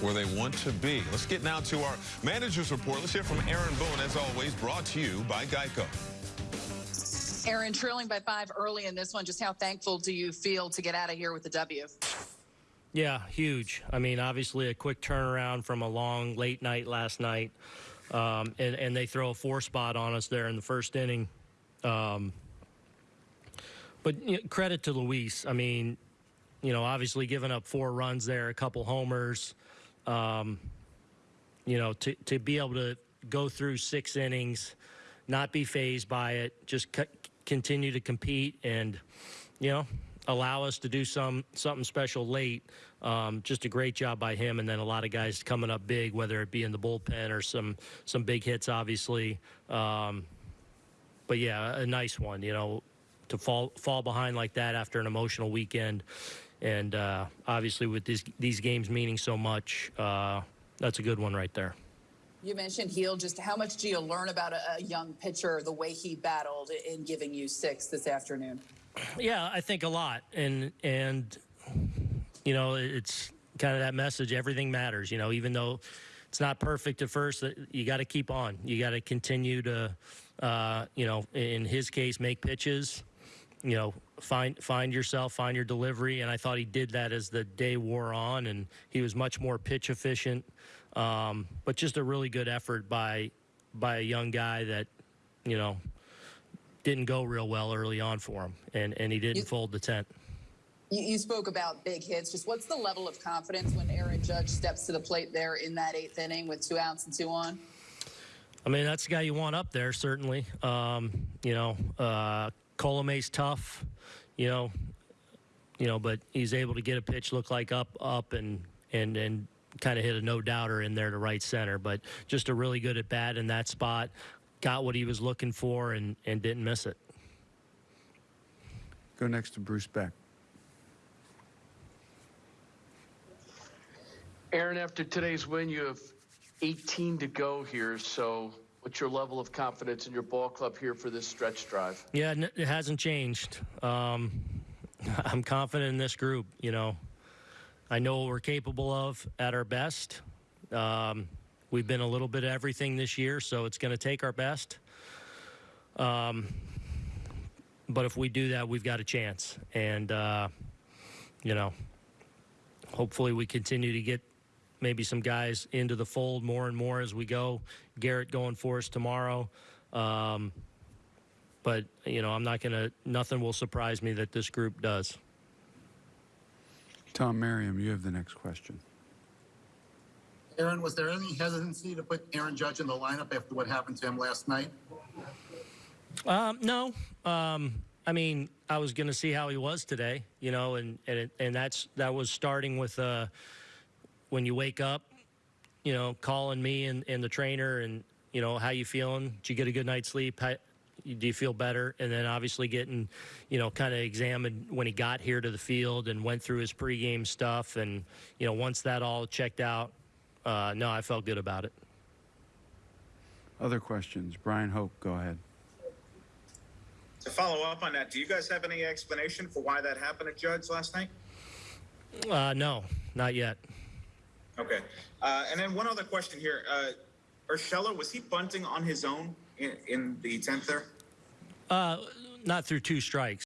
where they want to be. Let's get now to our manager's report. Let's hear from Aaron Boone, as always, brought to you by Geico. Aaron, trailing by five early in this one, just how thankful do you feel to get out of here with the W? Yeah, huge. I mean, obviously a quick turnaround from a long late night last night, um, and and they throw a four spot on us there in the first inning. Um, but you know, credit to Luis. I mean, you know, obviously giving up four runs there, a couple homers. Um, you know, to to be able to go through six innings, not be phased by it, just c- continue to compete, and you know, allow us to do some something special late. Um, just a great job by him, and then a lot of guys coming up big, whether it be in the bullpen or some some big hits, obviously. Um, but yeah, a nice one. You know, to fall fall behind like that after an emotional weekend, and uh, obviously with these these games meaning so much, uh, that's a good one right there. You mentioned Gil. Just how much do you learn about a, a young pitcher, the way he battled in giving you six this afternoon? Yeah, I think a lot, and and you know, it's kind of that message. Everything matters. You know, even though it's not perfect at first, you got to keep on. You got to continue to, uh, you know, in his case, make pitches. You know, find find yourself, find your delivery, and I thought he did that as the day wore on, and he was much more pitch efficient. Um, but just a really good effort by by a young guy that, you know, didn't go real well early on for him, and and he didn't You- fold the tent. You, you spoke about big hits. Just what's the level of confidence when Aaron Judge steps to the plate there in that eighth inning with two outs and two on? I mean, that's the guy you want up there, certainly. Um, you know, uh, Colome's tough, you know, you know, but he's able to get a pitch look like up, up, and and and kind of hit a no doubter in there to right center. But just a really good at bat in that spot. Got what he was looking for and and didn't miss it. Go next to Bruce Beck. Aaron, after today's win, you have 18 to go here. So, what's your level of confidence in your ball club here for this stretch drive? Yeah, it hasn't changed. Um, I'm confident in this group. You know, I know what we're capable of at our best. Um, we've been a little bit of everything this year, so it's going to take our best. Um, but if we do that, we've got a chance. And, uh, you know, hopefully we continue to get maybe some guys into the fold more and more as we go. Gerrit going for us tomorrow. Um, but you know, I'm not gonna. Nothing will surprise me that this group does. Tom Merriam, you have the next question. Aaron, was there any hesitancy to put Aaron Judge in the lineup after what happened to him last night? Um, no, um, I mean, I was gonna see how he was today. You know, and and it, and that's that was starting with uh, when you wake up, you know, calling me and, and the trainer and you know how you feeling. Did you get a good night's sleep? How, do you feel better? And then obviously getting, you know, kind of examined when he got here to the field and went through his pregame stuff. And, you know, once that all checked out, uh, no, I felt good about it. Other questions? Bryan Hoch, go ahead. To follow up on that, do you guys have any explanation for why that happened at Judge last night? Uh, no, not yet. Okay. Uh, and then one other question here. Uh, Urshela, was he bunting on his own in, in the 10th there? Uh, not through two strikes.